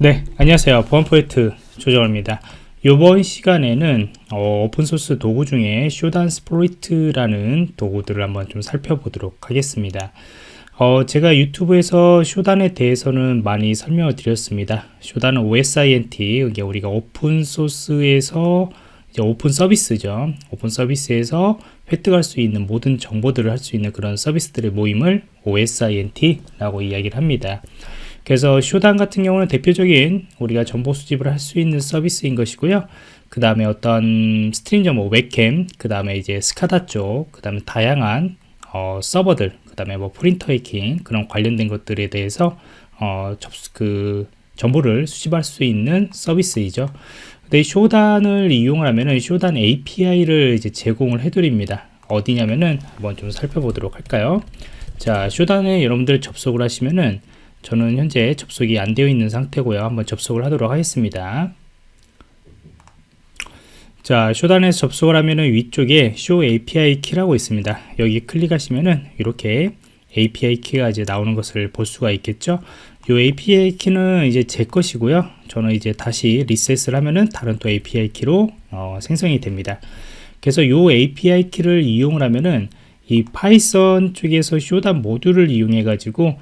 네 안녕하세요. 보안프로젝트 조정원입니다. 이번 시간에는 어, 오픈소스 도구 중에 Shodan Sploit이라는 도구들을 한번 좀 살펴보도록 하겠습니다. 어, 제가 유튜브에서 Shodan에 대해서는 많이 설명을 드렸습니다. Shodan은 OSINT 이게 우리가 오픈소스에서 오픈 서비스죠. 오픈 서비스에서 획득할 수 있는 모든 정보들을 할 수 있는 그런 서비스들의 모임을 OSINT 라고 이야기를 합니다 그래서 Shodan 같은 경우는 대표적인 우리가 정보 수집을 할 수 있는 서비스인 것이고요. 그 다음에 어떤 스트림 정보, 웹캠, 그 다음에 이제 SCADA 쪽, 그 다음에 다양한 어, 서버들, 그 다음에 뭐 프린터 해킹 그런 관련된 것들에 대해서 어, 접수 그 정보를 수집할 수 있는 서비스이죠. 근데 Shodan을 이용을 하면은 Shodan API를 이제 제공을 해드립니다. 어디냐면은 한번 좀 살펴보도록 할까요? 자, 쇼단에 여러분들 접속을 하시면은 저는 현재 접속이 안 되어 있는 상태고요. 한번 접속을 하도록 하겠습니다. 자 쇼단에서 접속을 하면은 위쪽에 쇼 API 키라고 있습니다. 여기 클릭하시면은 이렇게 API 키가 이제 나오는 것을 볼 수가 있겠죠? 이 API 키는 이제 제 것이고요. 저는 이제 다시 리셋을 하면은 다른 또 API 키로 어, 생성이 됩니다. 그래서 이 API 키를 이용을 하면은 이 파이썬 쪽에서 Shodan 모듈을 이용해 가지고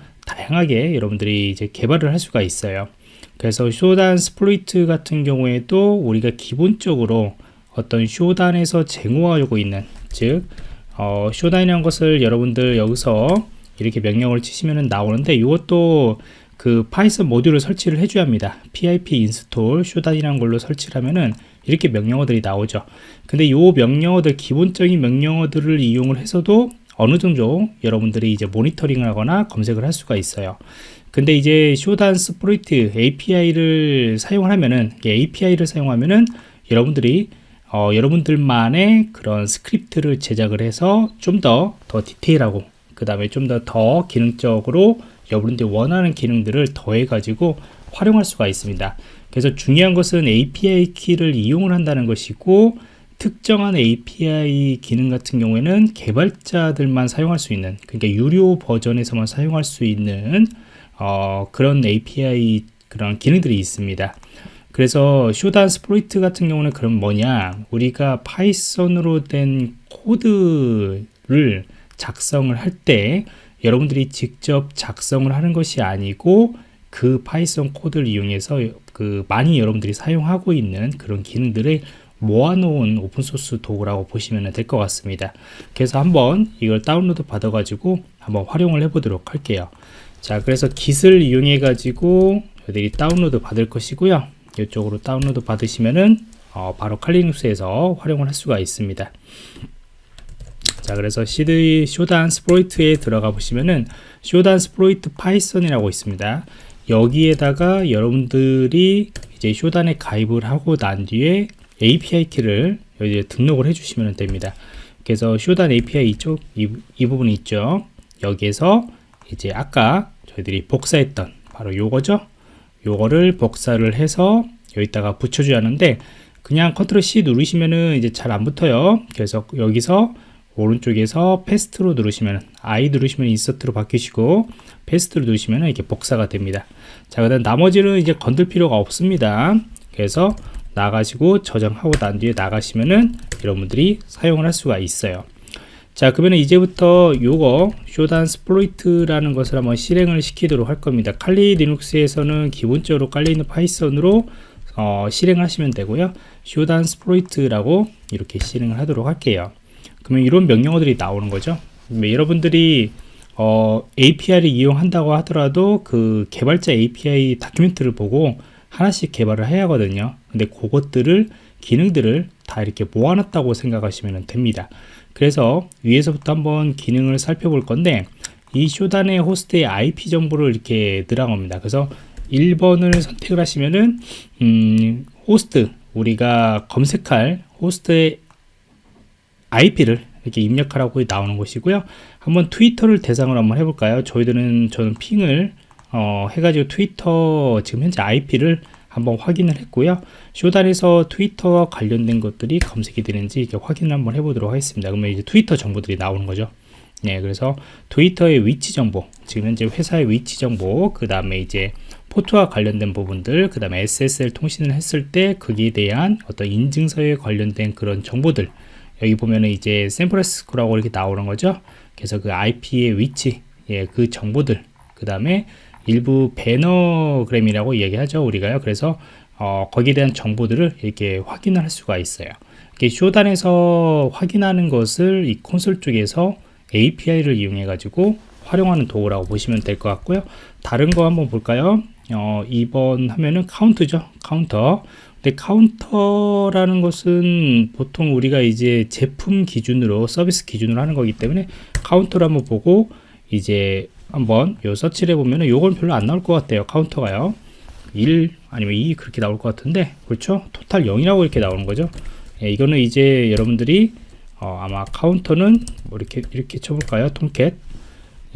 다양하게 여러분들이 이제 개발을 할 수가 있어요. 그래서 Shodan Sploit 같은 경우에도 우리가 기본적으로 어떤 Shodan에서 제공하고 있는 즉 어, Shodan이라는 것을 여러분들 여기서 이렇게 명령을 치시면 나오는데 이것도 그 파이썬 모듈을 설치를 해줘야 합니다. Pip 인스톨 쇼단이라는 걸로 설치를 하면은 이렇게 명령어들이 나오죠. 근데 이 명령어들 기본적인 명령어들을 이용을 해서도 어느 정도 여러분들이 이제 모니터링을 하거나 검색을 할 수가 있어요. 근데 이제 Shodan Sploit API를 사용을 하면은 API를 사용하면은 여러분들이 어, 여러분들만의 그런 스크립트를 제작을 해서 좀 더더 디테일하고 그 다음에 좀더더 기능적으로 여러분들이 원하는 기능들을 더해 가지고 활용할 수가 있습니다. 그래서 중요한 것은 API 키를 이용을 한다는 것이고 특정한 API 기능 같은 경우에는 개발자들만 사용할 수 있는 그러니까 유료 버전에서만 사용할 수 있는 어, 그런 API 그런 기능들이 있습니다. 그래서 Shodan Sploit 같은 경우는 그럼 뭐냐? 우리가 파이썬으로 된 코드를 작성을 할 때 여러분들이 직접 작성을 하는 것이 아니고 그 파이썬 코드를 이용해서 그 많이 여러분들이 사용하고 있는 그런 기능들을 모아놓은 오픈소스 도구라고 보시면 될 것 같습니다. 그래서 한번 이걸 다운로드 받아 가지고 한번 활용을 해 보도록 할게요. 자 그래서 Git을 이용해 가지고 여러분들이 다운로드 받을 것이고요. 이쪽으로 다운로드 받으시면은 어, 바로 칼리눅스에서 활용을 할 수가 있습니다. 자 그래서 cd Shodan Sploit에 들어가 보시면은 Shodan Sploit 파이썬이라고 있습니다. 여기에다가 여러분들이 이제 Shodan에 가입을 하고 난 뒤에 API 키를 여기에 등록을 해주시면 됩니다. 그래서 Shodan API 이쪽 이, 이 부분이 있죠. 여기에서 이제 아까 저희들이 복사했던 바로 요거죠. 요거를 복사를 해서 여기다가 붙여줘야 하는데 그냥 컨트롤 C 누르시면은 이제 잘 안 붙어요. 그래서 여기서 오른쪽에서 paste로 누르시면 I 누르시면 insert로 바뀌시고 paste로 누르시면 이렇게 복사가 됩니다. 자, 그다음 나머지는 이제 건들 필요가 없습니다. 그래서 나가시고 저장하고 난 뒤에 나가시면은 여러분들이 사용을 할 수가 있어요. 자 그러면 이제부터 요거 Shodan Sploit이라는 것을 한번 실행을 시키도록 할 겁니다. 칼리 리눅스에서는 기본적으로 깔려있는 파이썬으로 어, 실행하시면 되고요. Shodan Sploit이라고 이렇게 실행을 하도록 할게요. 그러면 이런 명령어들이 나오는 거죠. 여러분들이 어, API를 이용한다고 하더라도 그 개발자 API document를 보고 하나씩 개발을 해야 하거든요. 근데 그것들을 기능들을 다 이렇게 모아놨다고 생각하시면 됩니다. 그래서 위에서부터 한번 기능을 살펴볼 건데 이 Shodan의 호스트의 IP 정보를 이렇게 넣으란 겁니다. 그래서 1번을 선택을 하시면은 음, 호스트 우리가 검색할 호스트의 IP를 이렇게 입력하라고 나오는 것이고요. 한번 트위터를 대상으로 한번 해볼까요? 저희들은 저는 ping을 어, 해가지고 트위터 지금 현재 IP를 한번 확인을 했고요. Shodan에서 트위터와 관련된 것들이 검색이 되는지 이렇게 확인을 한번 해보도록 하겠습니다. 그러면 이제 트위터 정보들이 나오는 거죠. 네 그래서 트위터의 위치 정보 지금 현재 회사의 위치 정보 그 다음에 이제 포트와 관련된 부분들 그 다음에 SSL 통신을 했을 때 거기에 대한 어떤 인증서에 관련된 그런 정보들. 여기 보면은 이제 샌프란시스코라고 이렇게 나오는 거죠. 그래서 그 IP의 위치 예, 그 정보들 그 다음에 일부 배너그램이라고 이야기하죠 우리가요. 그래서 어, 거기에 대한 정보들을 이렇게 확인을 할 수가 있어요. 이렇게 쇼단에서 확인하는 것을 이 콘솔 쪽에서 API를 이용해 가지고 활용하는 도구라고 보시면 될 것 같고요. 다른 거 한번 볼까요? 어, 2번 하면은 카운트죠 카운터. 근데 카운터라는 것은 보통 우리가 이제 제품 기준으로 서비스 기준으로 하는 거기 때문에 카운터를 한번 보고 이제 한번 요 서치를 해보면은 요건 별로 안 나올 것 같아요 카운터가요. 1 아니면 2 그렇게 나올 것 같은데 그렇죠? total 0이라고 이렇게 나오는 거죠. 예, 이거는 이제 여러분들이 어, 아마 카운터는 뭐 이렇게 이렇게 쳐볼까요? 통캣?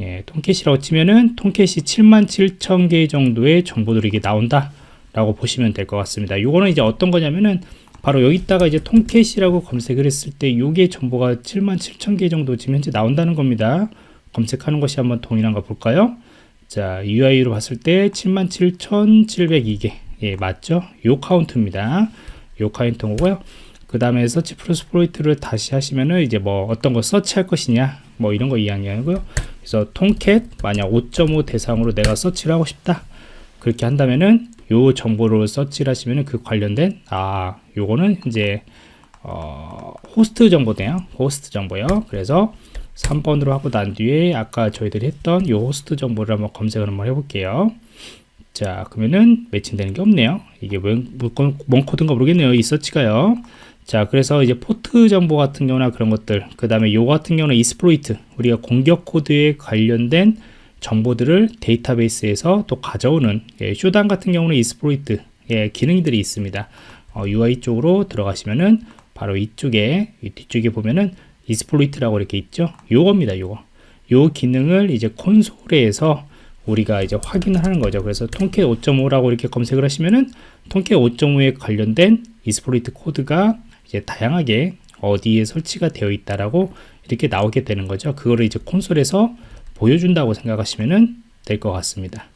예, 통캣이라고 치면은 통캣이 77,000개 정도의 정보들이 나온다 라고 보시면 될 것 같습니다. 이거는 이제 어떤 거냐면은 바로 여기다가 이제 통캣이라고 검색을 했을 때 요게 정보가 77,000개 정도 지금 현재 나온다는 겁니다 검색하는 것이 한번 동일한가 볼까요? 자 UI로 봤을 때 77,702개. 예 맞죠? 요 카운트입니다. 요 카운트고요. 그 다음에 search for exploit를 다시 하시면은 이제 뭐 어떤 거 서치할 것이냐 뭐 이런 거 이야기하고요. 그래서 Tomcat 만약 5.5 대상으로 내가 search를 하고 싶다. 그렇게 한다면은 요 정보를 search를 하시면은 그 관련된 아 요거는 이제 어, 호스트 정보네요. 호스트 정보요. 그래서 3번으로 하고 난 뒤에 아까 저희들이 했던 요 호스트 정보를 한번 검색을 한번 해볼게요. 자 그러면은 매칭되는 게 없네요. 이게 뭔, 뭔 코드인가 모르겠네요. 이 search가요. 자 그래서 이제 포트 정보 같은 경우나 그런 것들 그 다음에 요 같은 경우는 exploit 우리가 공격 코드에 관련된 정보들을 데이터베이스에서 또 가져오는 예, Shodan 같은 경우는 exploit 예, 기능들이 있습니다. 어, UI 쪽으로 들어가시면은 바로 이쪽에 이 뒤쪽에 보면은 exploit이라고 이렇게 있죠 요겁니다 요거 요 기능을 이제 콘솔에서 우리가 이제 확인을 하는 거죠 그래서 Tomcat 5.5라고 이렇게 검색을 하시면은 Tomcat 5.5에 관련된 exploit 코드가 이제 다양하게 어디에 설치가 되어 있다라고 이렇게 나오게 되는 거죠. 그거를 이제 콘솔에서 보여준다고 생각하시면 될 것 같습니다.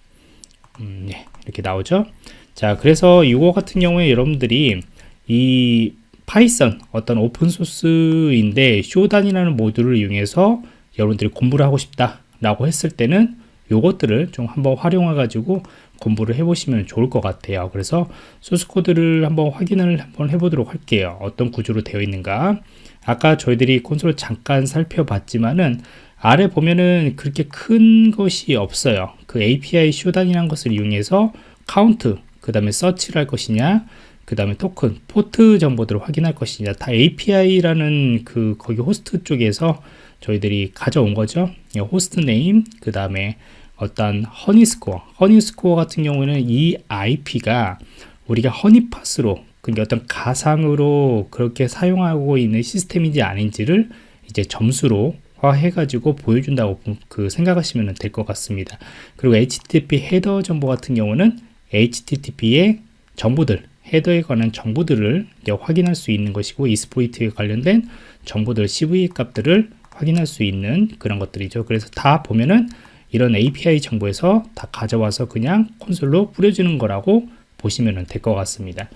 음, 네, 이렇게 나오죠. 자, 그래서 이거 같은 경우에 여러분들이 이 Python 어떤 오픈소스인데 Shodan이라는 모듈을 이용해서 여러분들이 공부를 하고 싶다 라고 했을 때는 요것들을 좀 한번 활용해 가지고 공부를 해보시면 좋을 것 같아요. 그래서 소스 코드를 한번 확인을 한번 해보도록 할게요. 어떤 구조로 되어 있는가. 아까 저희들이 콘솔을 잠깐 살펴봤지만은 아래 보면은 그렇게 큰 것이 없어요. 그 API Shodan이라는 것을 이용해서 카운트 그 다음에 서치를 할 것이냐 그 다음에 토큰 포트 정보들을 확인할 것이냐. 다 API라는 그 거기 호스트 쪽에서 저희들이 가져온 거죠. host name 그 다음에 어떤 honey score. honey score 같은 경우에는 이 IP가 우리가 honeypot으로 그러니까 어떤 가상으로 그렇게 사용하고 있는 시스템인지 아닌지를 이제 점수로 화해 가지고 보여준다고 그 생각하시면 될 것 같습니다. 그리고 HTTP header 정보 같은 경우는 HTTP의 정보들 헤더에 관한 정보들을 확인할 수 있는 것이고 이스포이트에 관련된 정보들 CV 값들을 확인할 수 있는 그런 것들이죠 그래서 다 보면은 이런 API 정보에서 다 가져와서 그냥 콘솔로 뿌려주는 거라고 보시면 될 것 같습니다.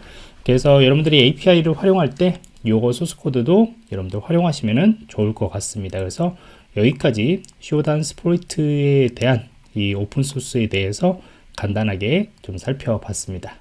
그래서 여러분들이 API를 활용할 때 요거 소스 코드도 여러분들 활용하시면 좋을 것 같습니다. 그래서 여기까지 쇼단 스포이트에 대한 이 오픈소스에 대해서 간단하게 좀 살펴봤습니다.